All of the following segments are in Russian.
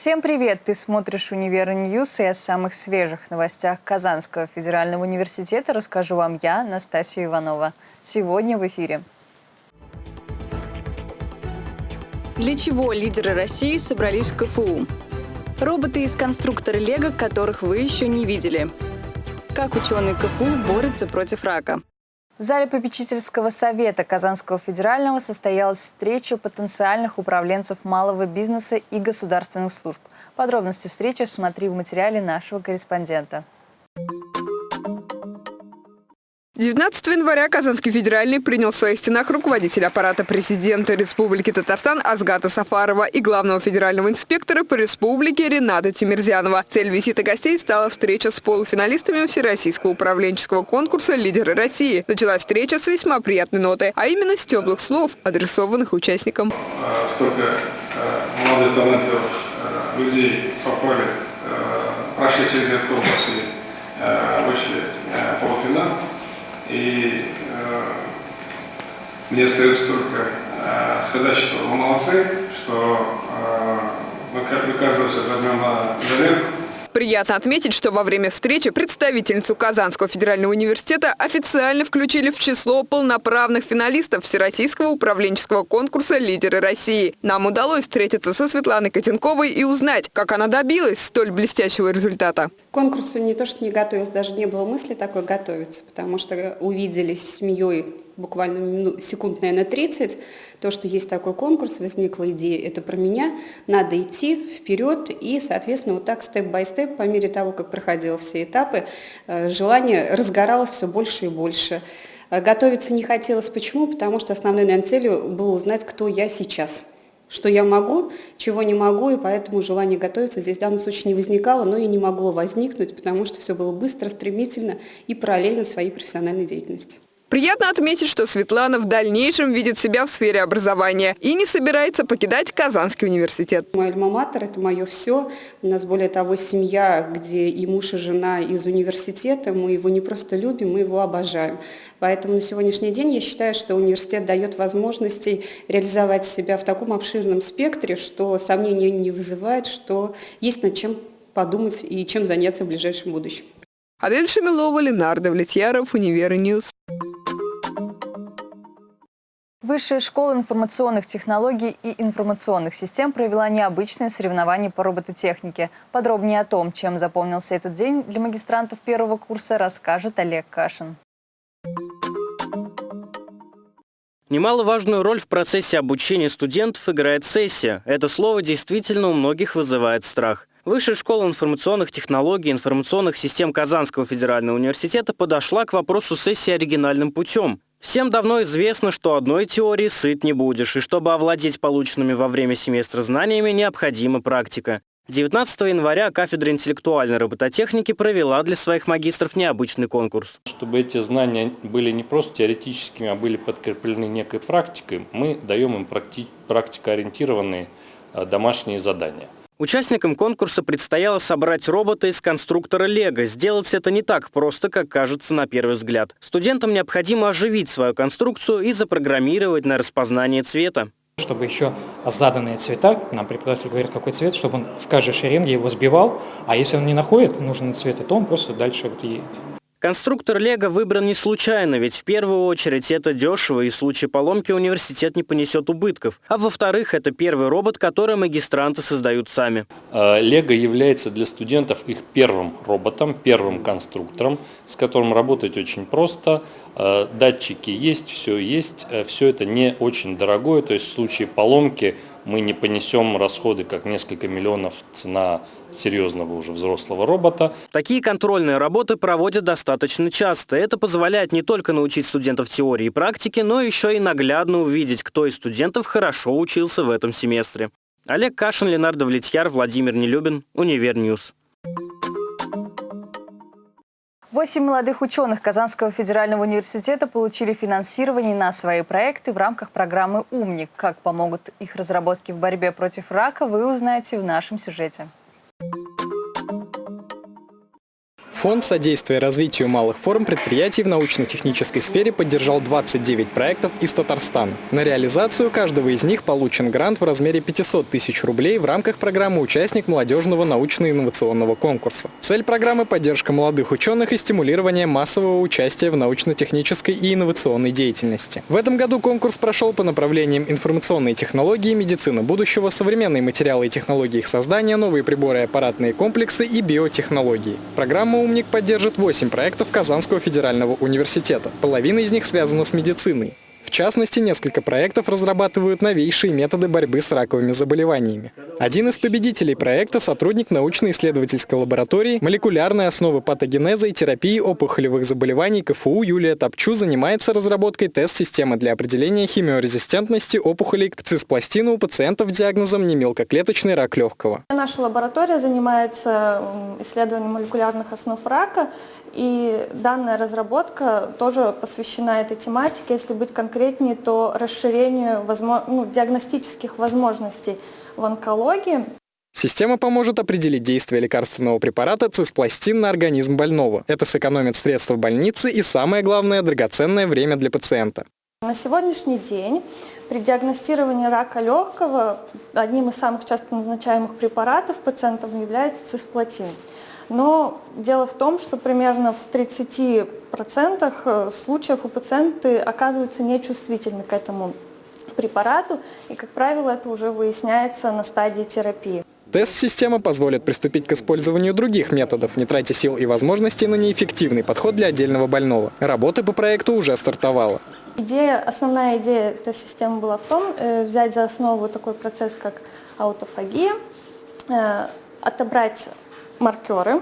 Всем привет! Ты смотришь «Универ Ньюс» и о самых свежих новостях Казанского федерального университета расскажу вам я, Настасья Иванова. Сегодня в эфире. Для чего лидеры России собрались в КФУ? Роботы из конструктора Лего, которых вы еще не видели. Как ученые КФУ борются против рака. В зале попечительского совета Казанского федерального состоялась встреча потенциальных управленцев малого бизнеса и государственных служб. Подробности встречи смотри в материале нашего корреспондента. 19 января Казанский федеральный принял в своих стенах руководителя аппарата президента Республики Татарстан Азгата Сафарова и главного федерального инспектора по республике Рената Тимирзянова. Цель визита гостей стала встреча с полуфиналистами Всероссийского управленческого конкурса «Лидеры России». Началась встреча с весьма приятной нотой, а именно с теплых слов, адресованных участникам. А, столько э, молодых талантливых э, людей попали, прошли через этот конкурс и вышли полуфинал. И э, мне остается только э, сказать, что вы молодцы, что э, вы, оказываетесь возьмем на заметку. Приятно отметить, что во время встречи представительницу Казанского федерального университета официально включили в число полноправных финалистов Всероссийского управленческого конкурса «Лидеры России». Нам удалось встретиться со Светланой Котенковой и узнать, как она добилась столь блестящего результата. Конкурсу не то, что не готовилась, даже не было мысли такой готовиться, потому что увиделись с семьей буквально секунд, наверное, 30, то, что есть такой конкурс, возникла идея, это про меня, надо идти вперед, и, соответственно, вот так степ-бай-степ, по мере того, как проходило все этапы, э, желание разгоралось все больше и больше. Э, готовиться не хотелось. Почему? Потому что основной, наверное, целью было узнать, кто я сейчас что я могу, чего не могу, и поэтому желание готовиться здесь в данном случае не возникало, но и не могло возникнуть, потому что все было быстро, стремительно и параллельно своей профессиональной деятельности. Приятно отметить, что Светлана в дальнейшем видит себя в сфере образования и не собирается покидать Казанский университет. Мой альма-матер – это мое все. У нас, более того, семья, где и муж, и жена из университета. Мы его не просто любим, мы его обожаем. Поэтому на сегодняшний день я считаю, что университет дает возможности реализовать себя в таком обширном спектре, что сомнений не вызывает, что есть над чем подумать и чем заняться в ближайшем будущем. Адель Шамилова, Ленардо Влетьяров, Универньюз. Высшая школа информационных технологий и информационных систем провела необычное соревнование по робототехнике. Подробнее о том, чем запомнился этот день для магистрантов первого курса, расскажет Олег Кашин. Немаловажную роль в процессе обучения студентов играет сессия. Это слово действительно у многих вызывает страх. Высшая школа информационных технологий и информационных систем Казанского федерального университета подошла к вопросу сессии оригинальным путем. Всем давно известно, что одной теории сыт не будешь, и чтобы овладеть полученными во время семестра знаниями, необходима практика. 19 января кафедра интеллектуальной робототехники провела для своих магистров необычный конкурс. Чтобы эти знания были не просто теоретическими, а были подкреплены некой практикой, мы даем им практи практикоориентированные э, домашние задания. Участникам конкурса предстояло собрать робота из конструктора Лего. Сделать это не так просто, как кажется на первый взгляд. Студентам необходимо оживить свою конструкцию и запрограммировать на распознание цвета. Чтобы еще заданные цвета, нам преподаватель говорит, какой цвет, чтобы он в каждой шеренге его сбивал, а если он не находит нужный цвет, то он просто дальше вот едет. Конструктор Лего выбран не случайно, ведь в первую очередь это дешево и в случае поломки университет не понесет убытков. А во-вторых, это первый робот, который магистранты создают сами. Э, Лего является для студентов их первым роботом, первым конструктором, с которым работать очень просто. Э, датчики есть, все есть, э, все это не очень дорогое, то есть в случае поломки мы не понесем расходы, как несколько миллионов цена серьезного уже взрослого робота. Такие контрольные работы проводят достаточно часто. Это позволяет не только научить студентов теории и практике, но еще и наглядно увидеть, кто из студентов хорошо учился в этом семестре. Олег Кашин, Ленардо Влетьяр, Владимир Нелюбин, Универньюз. Восемь молодых ученых Казанского федерального университета получили финансирование на свои проекты в рамках программы «Умник». Как помогут их разработки в борьбе против рака, вы узнаете в нашем сюжете. Фонд содействия развитию малых форм предприятий в научно-технической сфере поддержал 29 проектов из Татарстана. На реализацию каждого из них получен грант в размере 500 тысяч рублей в рамках программы «Участник молодежного научно-инновационного конкурса». Цель программы – поддержка молодых ученых и стимулирование массового участия в научно-технической и инновационной деятельности. В этом году конкурс прошел по направлениям информационные технологии, медицина будущего, современные материалы и технологии их создания, новые приборы и аппаратные комплексы и биотехнологии. Программа «Умник» поддержит 8 проектов Казанского федерального университета. Половина из них связана с медициной. В частности, несколько проектов разрабатывают новейшие методы борьбы с раковыми заболеваниями. Один из победителей проекта – сотрудник научно-исследовательской лаборатории молекулярной основы патогенеза и терапии опухолевых заболеваний КФУ Юлия Топчу занимается разработкой тест-системы для определения химиорезистентности опухолей к циспластину у пациентов с диагнозом немелкоклеточный рак легкого. Наша лаборатория занимается исследованием молекулярных основ рака, и данная разработка тоже посвящена этой тематике. Если быть конкретнее, то расширению возможно, ну, диагностических возможностей в онкологии. Система поможет определить действие лекарственного препарата циспластин на организм больного. Это сэкономит средства в больнице и, самое главное, драгоценное время для пациента. На сегодняшний день при диагностировании рака легкого одним из самых часто назначаемых препаратов пациентам является цисплатин. Но дело в том, что примерно в 30% э, случаев у пациенты оказываются нечувствительны к этому препарату, и, как правило, это уже выясняется на стадии терапии. Тест-система позволит приступить к использованию других методов, не тратя сил и возможностей на неэффективный подход для отдельного больного. Работа по проекту уже стартовала. Идея, основная идея этой системы была в том, э, взять за основу такой процесс, как аутофагия, э, отобрать маркеры.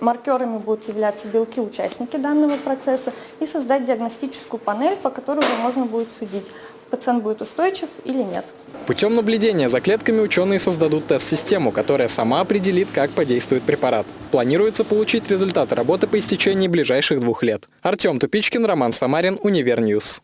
Маркерами будут являться белки-участники данного процесса и создать диагностическую панель, по которой уже можно будет судить, пациент будет устойчив или нет. Путем наблюдения за клетками ученые создадут тест-систему, которая сама определит, как подействует препарат. Планируется получить результаты работы по истечении ближайших двух лет. Артем Тупичкин, Роман Самарин, Универньюз.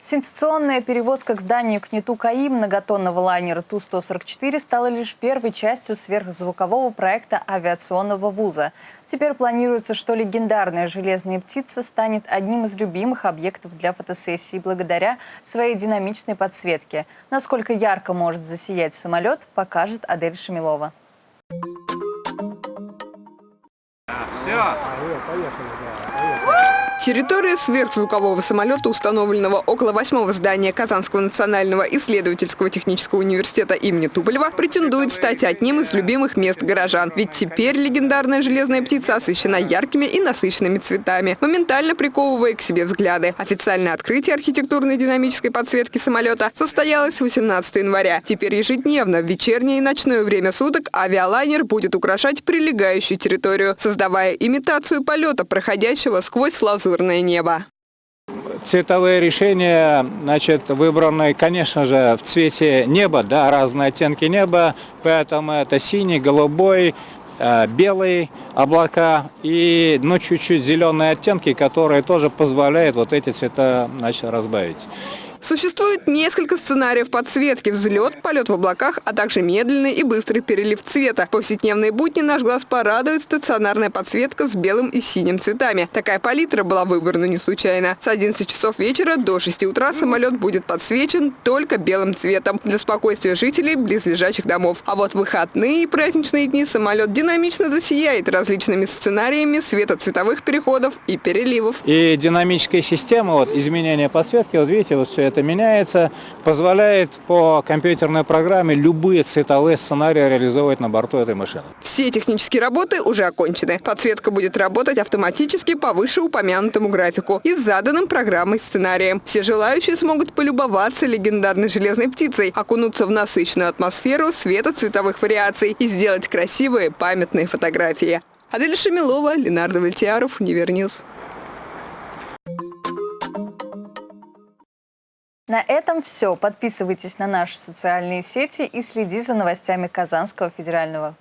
Сенсационная перевозка к зданию КНИТУ КАИ многотонного лайнера Ту-144 стала лишь первой частью сверхзвукового проекта авиационного вуза. Теперь планируется, что легендарная «Железная птица» станет одним из любимых объектов для фотосессии благодаря своей динамичной подсветке. Насколько ярко может засиять самолет, покажет Адель Шамилова. Все. Поехали, да. Территория сверхзвукового самолета, установленного около восьмого здания Казанского национального исследовательского технического университета имени Туполева, претендует стать одним из любимых мест горожан. Ведь теперь легендарная железная птица освещена яркими и насыщенными цветами, моментально приковывая к себе взгляды. Официальное открытие архитектурной динамической подсветки самолета состоялось 18 января. Теперь ежедневно в вечернее и ночное время суток авиалайнер будет украшать прилегающую территорию, создавая имитацию полета, проходящего сквозь лазу лазурное небо. Цветовые решения, значит, выбраны, конечно же, в цвете неба, да, разные оттенки неба, поэтому это синий, голубой, э, белые облака и, ну, чуть-чуть зеленые оттенки, которые тоже позволяют вот эти цвета, значит, разбавить. Существует несколько сценариев подсветки – взлет, полет в облаках, а также медленный и быстрый перелив цвета. В повседневные будни наш глаз порадует стационарная подсветка с белым и синим цветами. Такая палитра была выбрана не случайно. С 11 часов вечера до 6 утра самолет будет подсвечен только белым цветом для спокойствия жителей близлежащих домов. А вот выходные и праздничные дни самолет динамично засияет различными сценариями светоцветовых переходов и переливов. И динамическая система, вот изменения подсветки, вот видите, вот все это меняется, позволяет по компьютерной программе любые цветовые сценарии реализовывать на борту этой машины. Все технические работы уже окончены. Подсветка будет работать автоматически по вышеупомянутому графику и заданным программой сценарием. Все желающие смогут полюбоваться легендарной железной птицей, окунуться в насыщенную атмосферу света цветовых вариаций и сделать красивые памятные фотографии. Адель Шамилова, Ленардо Вальтиаров, Универньюз. На этом все. Подписывайтесь на наши социальные сети и следи за новостями Казанского федерального.